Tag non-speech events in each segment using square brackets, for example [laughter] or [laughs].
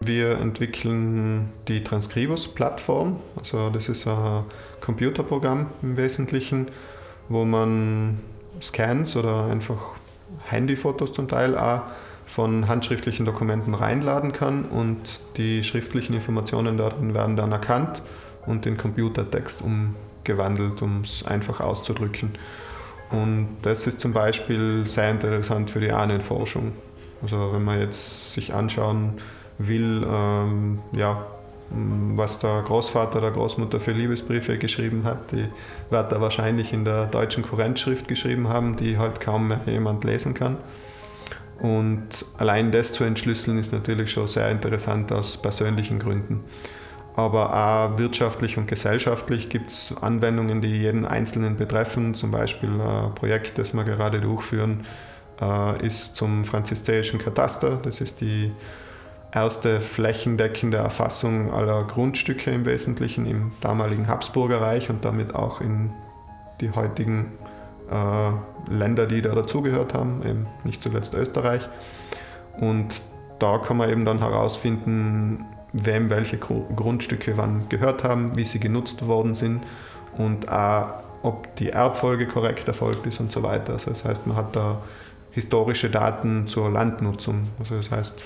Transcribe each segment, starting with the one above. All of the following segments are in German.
Wir entwickeln die Transcribus-Plattform. Also das ist ein Computerprogramm im Wesentlichen, wo man Scans oder einfach Handyfotos zum Teil auch von handschriftlichen Dokumenten reinladen kann und die schriftlichen Informationen darin werden dann erkannt und in Computertext umgewandelt, um es einfach auszudrücken. Und das ist zum Beispiel sehr interessant für die Ahnenforschung. Also wenn man jetzt sich anschauen will, ähm, ja, was der Großvater oder Großmutter für Liebesbriefe geschrieben hat, die wird er wahrscheinlich in der deutschen Kurrentschrift geschrieben haben, die halt kaum mehr jemand lesen kann. Und allein das zu entschlüsseln ist natürlich schon sehr interessant aus persönlichen Gründen. Aber auch wirtschaftlich und gesellschaftlich gibt es Anwendungen, die jeden Einzelnen betreffen. Zum Beispiel ein Projekt, das wir gerade durchführen, äh, ist zum franziszeischen Kataster. Das ist die erste flächendeckende Erfassung aller Grundstücke im Wesentlichen im damaligen Habsburger Reich und damit auch in die heutigen äh, Länder, die da dazugehört haben, eben nicht zuletzt Österreich. Und da kann man eben dann herausfinden, wem welche Grundstücke wann gehört haben, wie sie genutzt worden sind und auch, ob die Erbfolge korrekt erfolgt ist und so weiter. Also das heißt, man hat da historische Daten zur Landnutzung. Also das heißt,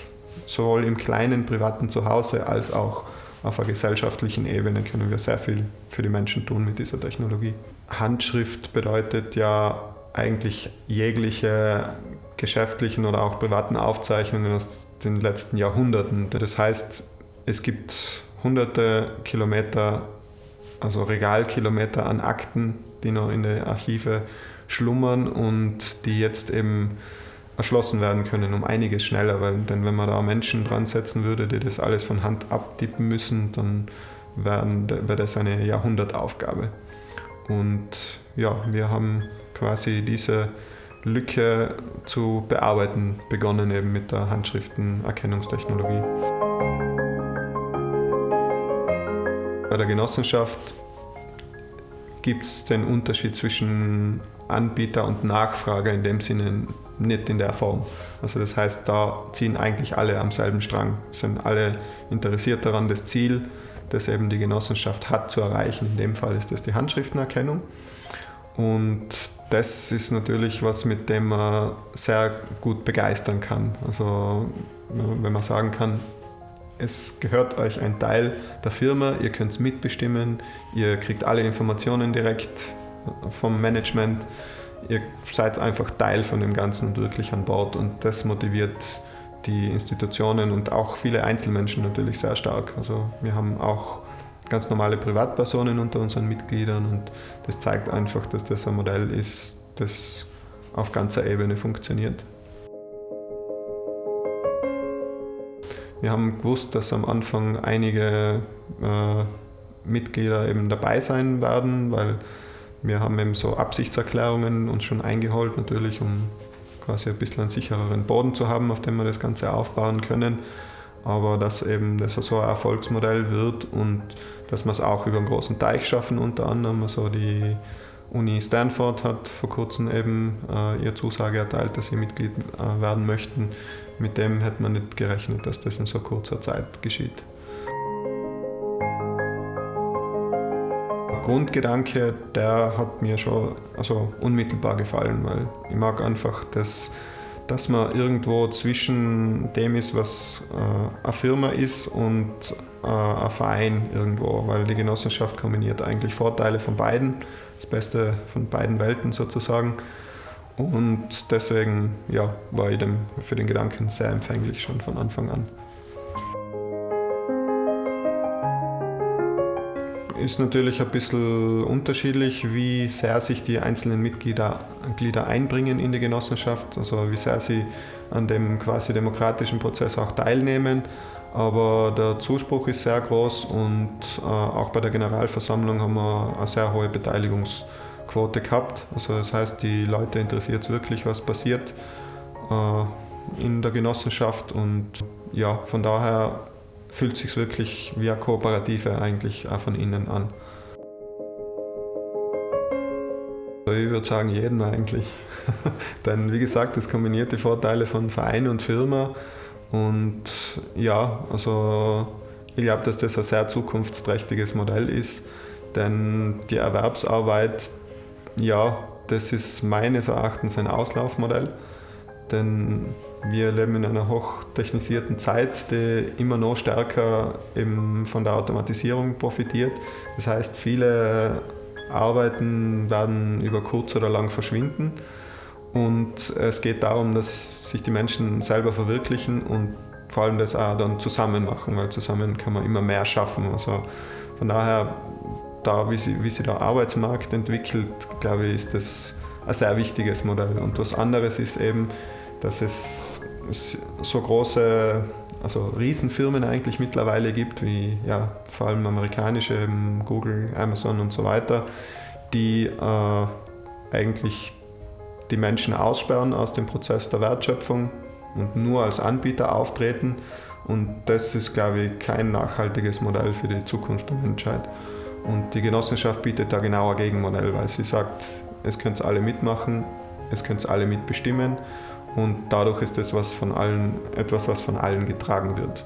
sowohl im kleinen privaten Zuhause als auch auf einer gesellschaftlichen Ebene können wir sehr viel für die Menschen tun mit dieser Technologie. Handschrift bedeutet ja eigentlich jegliche geschäftlichen oder auch privaten Aufzeichnungen aus den letzten Jahrhunderten. Das heißt, es gibt hunderte Kilometer, also Regalkilometer an Akten, die noch in den Archive schlummern und die jetzt eben erschlossen werden können, um einiges schneller, weil denn wenn man da Menschen dran setzen würde, die das alles von Hand abtippen müssen, dann wäre das eine Jahrhundertaufgabe. Und ja, wir haben quasi diese Lücke zu bearbeiten begonnen, eben mit der Handschriftenerkennungstechnologie. Bei der Genossenschaft gibt es den Unterschied zwischen Anbieter und Nachfrage in dem Sinne nicht in der Form. Also das heißt, da ziehen eigentlich alle am selben Strang, sind alle interessiert daran, das Ziel, das eben die Genossenschaft hat, zu erreichen. In dem Fall ist das die Handschriftenerkennung. Und das ist natürlich was, mit dem man sehr gut begeistern kann. Also wenn man sagen kann, es gehört euch ein Teil der Firma, ihr könnt es mitbestimmen, ihr kriegt alle Informationen direkt vom Management, ihr seid einfach Teil von dem Ganzen und wirklich an Bord und das motiviert die Institutionen und auch viele Einzelmenschen natürlich sehr stark. Also wir haben auch ganz normale Privatpersonen unter unseren Mitgliedern und das zeigt einfach, dass das ein Modell ist, das auf ganzer Ebene funktioniert. Wir haben gewusst, dass am Anfang einige äh, Mitglieder eben dabei sein werden, weil wir haben eben so Absichtserklärungen uns schon eingeholt, natürlich, um quasi ein bisschen einen sichereren Boden zu haben, auf dem wir das Ganze aufbauen können. Aber dass eben das so ein Erfolgsmodell wird und dass wir es auch über einen großen Teich schaffen, unter anderem. Also die Uni Stanford hat vor kurzem eben äh, ihre Zusage erteilt, dass sie Mitglied äh, werden möchten. Mit dem hätte man nicht gerechnet, dass das in so kurzer Zeit geschieht. Der Grundgedanke, der hat mir schon also unmittelbar gefallen, weil ich mag einfach, dass, dass man irgendwo zwischen dem ist, was äh, eine Firma ist und äh, ein Verein irgendwo, weil die Genossenschaft kombiniert eigentlich Vorteile von beiden das Beste von beiden Welten sozusagen. Und deswegen ja, war ich dem, für den Gedanken sehr empfänglich schon von Anfang an. Ist natürlich ein bisschen unterschiedlich, wie sehr sich die einzelnen Mitglieder, Mitglieder einbringen in die Genossenschaft, also wie sehr sie an dem quasi demokratischen Prozess auch teilnehmen. Aber der Zuspruch ist sehr groß und äh, auch bei der Generalversammlung haben wir eine sehr hohe Beteiligungsquote gehabt. Also das heißt, die Leute interessiert es wirklich, was passiert äh, in der Genossenschaft und ja, von daher fühlt es sich wirklich wie eine Kooperative eigentlich auch von innen an. Ich würde sagen, jeden eigentlich. [laughs] Denn wie gesagt, es kombiniert die Vorteile von Verein und Firma. Und ja, also ich glaube, dass das ein sehr zukunftsträchtiges Modell ist. Denn die Erwerbsarbeit, ja, das ist meines Erachtens ein Auslaufmodell. Denn wir leben in einer hochtechnisierten Zeit, die immer noch stärker von der Automatisierung profitiert. Das heißt, viele Arbeiten werden über kurz oder lang verschwinden. Und es geht darum, dass sich die Menschen selber verwirklichen und vor allem das auch dann zusammen machen, weil zusammen kann man immer mehr schaffen. Also von daher, da wie sich wie sie der Arbeitsmarkt entwickelt, glaube ich, ist das ein sehr wichtiges Modell. Und was anderes ist eben, dass es so große, also Riesenfirmen eigentlich mittlerweile gibt, wie ja, vor allem amerikanische, Google, Amazon und so weiter, die äh, eigentlich die Menschen aussperren aus dem Prozess der Wertschöpfung und nur als Anbieter auftreten. Und das ist, glaube ich, kein nachhaltiges Modell für die Zukunft der Menschheit. Und die Genossenschaft bietet da genau ein Gegenmodell, weil sie sagt, es können alle mitmachen, es können alle mitbestimmen und dadurch ist das was von allen, etwas, was von allen getragen wird.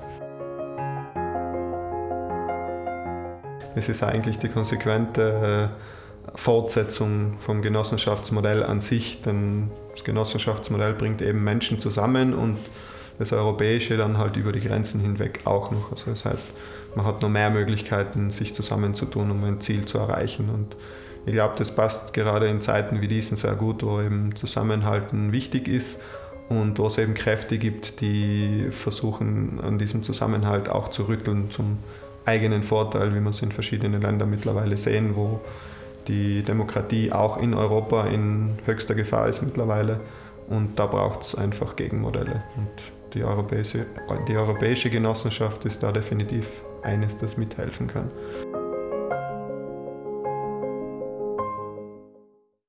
Es ist eigentlich die konsequente äh, Fortsetzung vom Genossenschaftsmodell an sich, denn das Genossenschaftsmodell bringt eben Menschen zusammen und das Europäische dann halt über die Grenzen hinweg auch noch. Also das heißt, man hat noch mehr Möglichkeiten, sich zusammenzutun, um ein Ziel zu erreichen. Und ich glaube, das passt gerade in Zeiten wie diesen sehr gut, wo eben Zusammenhalten wichtig ist und wo es eben Kräfte gibt, die versuchen, an diesem Zusammenhalt auch zu rütteln zum eigenen Vorteil, wie wir es in verschiedenen Ländern mittlerweile sehen, wo die Demokratie auch in Europa in höchster Gefahr ist mittlerweile. Und da braucht es einfach Gegenmodelle. Und die europäische, die europäische Genossenschaft ist da definitiv eines, das mithelfen kann.